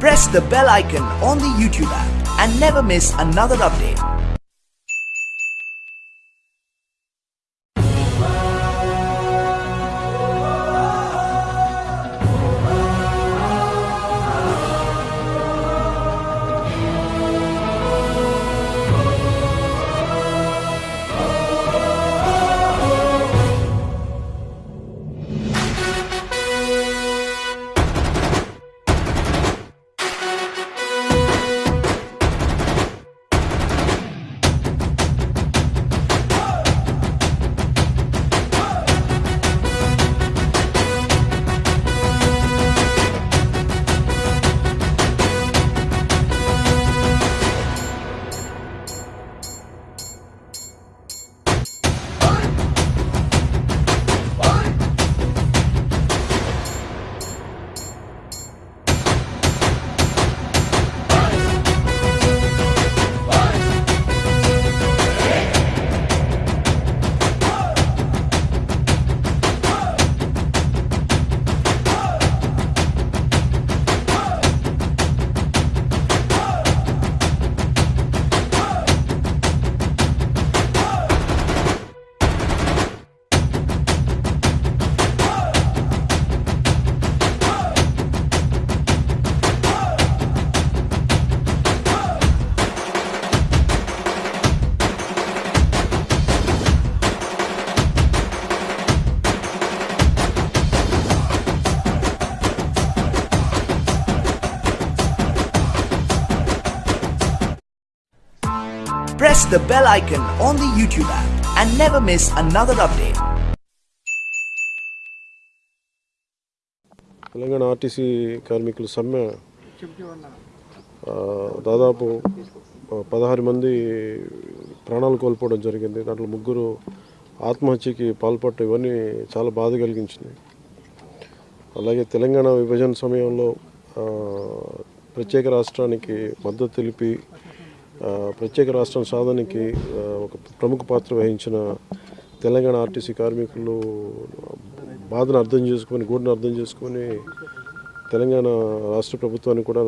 Press the bell icon on the YouTube app and never miss another update. Press the bell icon on the YouTube app and never miss another update. Telangana RTC కార్మికుల సమ్మె దాదాపు పదహారు మంది ప్రాణాలు కోల్పోవడం జరిగింది దాంట్లో ముగ్గురు ఆత్మహత్యకి పాల్పడటం ఇవన్నీ చాలా బాధ కలిగించింది అలాగే తెలంగాణ విభజన సమయంలో ప్రత్యేక రాష్ట్రానికి మద్దతు తెలిపి ప్రత్యేక రాష్ట్రం సాధనకి ఒక ప్రముఖ పాత్ర వహించిన తెలంగాణ ఆర్టీసీ కార్మికులు బాధను అర్థం చేసుకొని గూడును అర్థం చేసుకొని తెలంగాణ రాష్ట్ర ప్రభుత్వానికి కూడా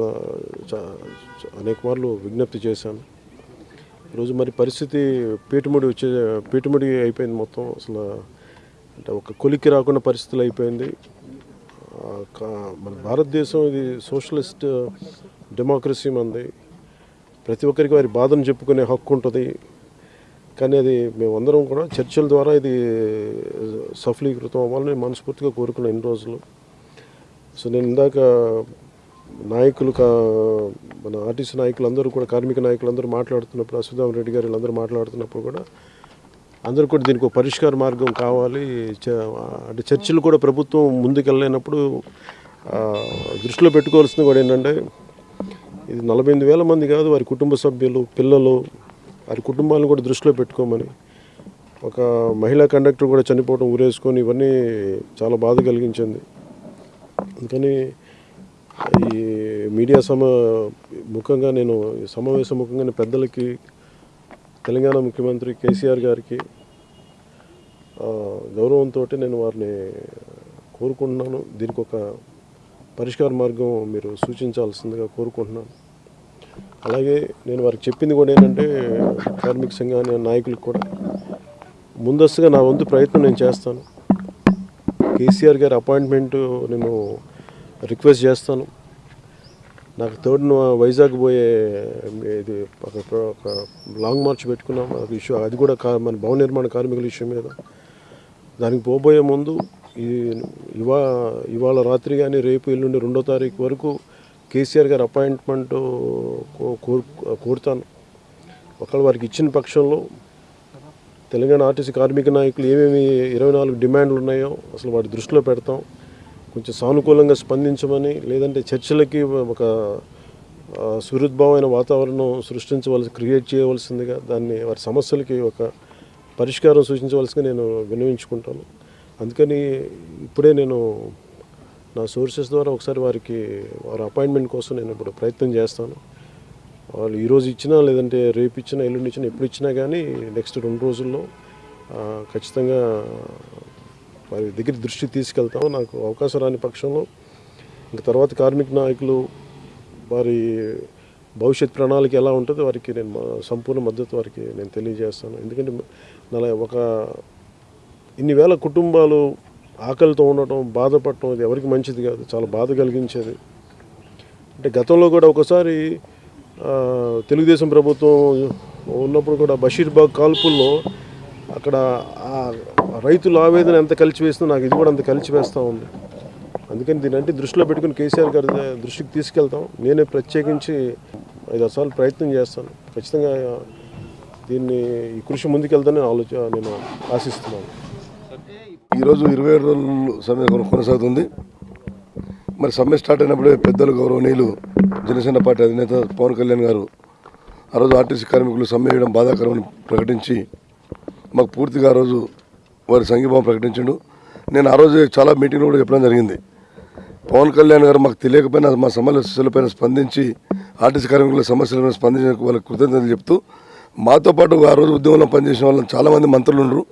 అనేక మార్లు విజ్ఞప్తి చేశాను. ఈరోజు మరి పరిస్థితి పీటుముడి వచ్చే పీటుముడి అయిపోయింది మొత్తం. అసలు అంటే ఒక కొలికి రాకుండా పరిస్థితులు అయిపోయింది. మన భారతదేశం ఇది సోషలిస్ట్ డెమోక్రసీ మంది. ప్రతి ఒక్కరికి వారి బాధను చెప్పుకునే హక్కు ఉంటుంది. కానీ అది మేమందరం కూడా చర్చల ద్వారా ఇది సఫలీకృతం అవ్వాలని మనస్ఫూర్తిగా కోరుకున్నాను ఇన్ని రోజులు. సో నేను ఇందాక నాయకులు కా మన ఆర్టీసీ నాయకులందరూ కూడా కార్మిక నాయకులందరూ మాట్లాడుతున్నప్పుడు అశ్వథామ రెడ్డి గారు వీళ్ళందరూ మాట్లాడుతున్నప్పుడు కూడా అందరూ కూడా దీనికి ఒక పరిష్కార మార్గం కావాలి. చ- అంటే చర్చలు కూడా ప్రభుత్వం ముందుకెళ్ళలేనప్పుడు దృష్టిలో పెట్టుకోవాల్సింది కూడా ఏంటంటే ఇది నలభై ఎనిమిది వేల మంది కాదు వారి కుటుంబ సభ్యులు పిల్లలు వారి కుటుంబాలను కూడా దృష్టిలో పెట్టుకోమని. ఒక మహిళా కండక్టర్ కూడా చనిపోవడం ఊరేసుకొని ఇవన్నీ చాలా బాధ కలిగించింది. అందుకని ఈ మీడియా సమ ముఖంగా నేను సమావేశం ముఖంగా పెద్దలకి తెలంగాణ ముఖ్యమంత్రి కేసీఆర్ గారికి గౌరవంతో నేను వారిని కోరుకుంటున్నాను. దీనికి ఒక పరిష్కార మార్గం మీరు సూచించాల్సిందిగా కోరుకుంటున్నాను. అలాగే నేను వారికి చెప్పింది కూడా ఏంటంటే కార్మిక సంఘాన్ని నాయకులకు కూడా ముందస్తుగా నా వంతు ప్రయత్నం నేను చేస్తాను. కేసీఆర్ గారి అపాయింట్మెంట్ నేను రిక్వెస్ట్ చేస్తాను. నాకు థర్డ్ వైజాగ్ పోయే ఇది ఒక ఒక లాంగ్ మార్చ్ పెట్టుకున్నాం. అది ఇష్యూ అది కూడా కా మన భవన నిర్మాణ కార్మికుల ఇష్యూ మీద. దానికి పోబోయే ముందు ఈ ఇవా ఇవాళ రాత్రి కానీ రేపు ఎల్లుండి రెండో తారీఖు వరకు కేసీఆర్ గారి అపాయింట్మెంట్ కోరు కోరుతాను. ఒకవేళ వారికి ఇచ్చిన పక్షంలో తెలంగాణ ఆర్టీసీ కార్మిక నాయకులు ఏమేమి ఇరవై నాలుగు డిమాండ్లు ఉన్నాయో అసలు వాటి దృష్టిలో పెడతాం. కొంచెం సానుకూలంగా స్పందించమని లేదంటే చర్చలకి ఒక సుహృద్భావమైన వాతావరణం సృష్టించవలసి క్రియేట్ చేయవలసిందిగా దాన్ని వారి సమస్యలకి ఒక పరిష్కారం సూచించవలసిగా నేను విన్నవించుకుంటాను. అందుకని ఇప్పుడే నేను నా సోర్సెస్ ద్వారా ఒకసారి వారికి వారి అపాయింట్మెంట్ కోసం నేను ఇప్పుడు ప్రయత్నం చేస్తాను. వాళ్ళు ఈరోజు ఇచ్చినా లేదంటే రేపు ఇచ్చినా ఎల్లుండి ఇచ్చినా ఎప్పుడు ఇచ్చినా కానీ నెక్స్ట్ రెండు రోజుల్లో ఖచ్చితంగా వారి దగ్గర దృష్టి తీసుకెళ్తాము. నాకు అవకాశం రాని పక్షంలో ఇంక తర్వాత కార్మిక నాయకులు వారి భవిష్యత్ ప్రణాళిక ఎలా ఉంటుందో వారికి నేను మా సంపూర్ణ మద్దతు వారికి నేను తెలియజేస్తాను. ఎందుకంటే నల ఒక ఇన్ని వేల కుటుంబాలు ఆకలితో ఉండటం బాధపడటం ఇది ఎవరికి మంచిది కాదు. చాలా బాధ కలిగించేది. అంటే గతంలో కూడా ఒకసారి తెలుగుదేశం ప్రభుత్వం ఉన్నప్పుడు కూడా బషీర్బాగ్ కాల్పుల్లో అక్కడ రైతుల ఆవేదన ఎంత కలిచివేస్తుందో నాకు ఇది కూడా అంత కలిసి వేస్తూ ఉంది. అందుకని దీని అంటే దృష్టిలో పెట్టుకుని కేసీఆర్ గారి దృష్టికి తీసుకెళ్తాం. నేనే ప్రత్యేకించి ఐదు సార్లు ప్రయత్నం చేస్తాను. ఖచ్చితంగా దీన్ని ఈ కృషి ముందుకెళ్తానని ఆలోచన నేను ఆశిస్తున్నాను. ఈరోజు ఇరవై ఏడు రోజులు సమ్మె కొనసాగుతుంది. మరి సమ్మె స్టార్ట్ అయినప్పుడే పెద్దలు గౌరవనీయులు జనసేన పార్టీ అధినేత పవన్ కళ్యాణ్ గారు ఆ రోజు ఆర్టీసీ కార్మికులు సమ్మె వేయడం బాధాకరమని ప్రకటించి మాకు పూర్తిగా ఆ రోజు వారి సంఘీభావం ప్రకటించండు. నేను ఆ రోజు చాలా మీటింగ్లు కూడా చెప్పడం జరిగింది. పవన్ కళ్యాణ్ గారు మాకు తెలియకపోయినా మా సమస్యలపైన స్పందించి ఆర్టీసీ కార్మికుల సమస్యలపైన స్పందించిన వాళ్ళకి కృతజ్ఞతలు చెప్తూ మాతో పాటు ఆ రోజు ఉద్యమంలో పనిచేసిన వాళ్ళు చాలామంది మంత్రులు ఉన్నారు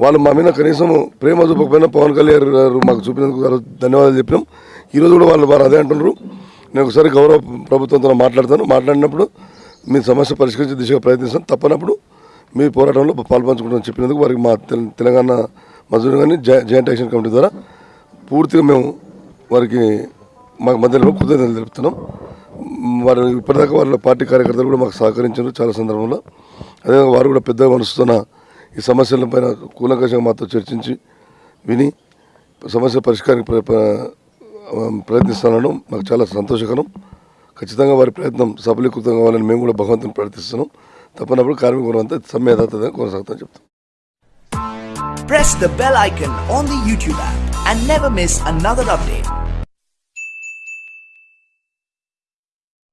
వాళ్ళు మా మీద కనీసం ప్రేమ చూపకపోయినా పవన్ కళ్యాణ్ గారు మాకు చూపినందుకు ధన్యవాదాలు చెప్పినాం. ఈరోజు కూడా వాళ్ళు వారు అదే అంటున్నారు. నేను ఒకసారి గౌరవ ప్రభుత్వంతో మాట్లాడతాను. మాట్లాడినప్పుడు మీ సమస్య పరిష్కరించే దిశగా ప్రయత్నిస్తాను. తప్పనప్పుడు మీ పోరాటంలో పాల్పంచుకుంటామని చెప్పినందుకు వారికి మా తెలంగాణ మజూరు కానీ జాయింట్ యాక్షన్ కమిటీ ద్వారా పూర్తిగా మేము వారికి మాకు మధ్యలో కృతజ్ఞతలు తెలుపుతున్నాం. వారు ఇప్పటిదాకా వాళ్ళ పార్టీ కార్యకర్తలు కూడా మాకు సహకరించారు చాలా సందర్భంలో. అదేవిధంగా వారు కూడా పెద్దగా మనసుతున్న ఈ సమస్యలపైన కూలంకషంగా మాతో చర్చించి విని సమస్య పరిష్కారానికి ప్రయత్నిస్తానడం మాకు చాలా సంతోషకరం. ఖచ్చితంగా వారి ప్రయత్నం సఫలీకృతం కావాలని మేము కూడా భగవంతుని ప్రార్థిస్తున్నాం. తప్పనప్పుడు కార్మికులు అంతా సమ్మె కొనసాగుతాం చెప్తాం Press the bell icon on the YouTube app and never miss another update.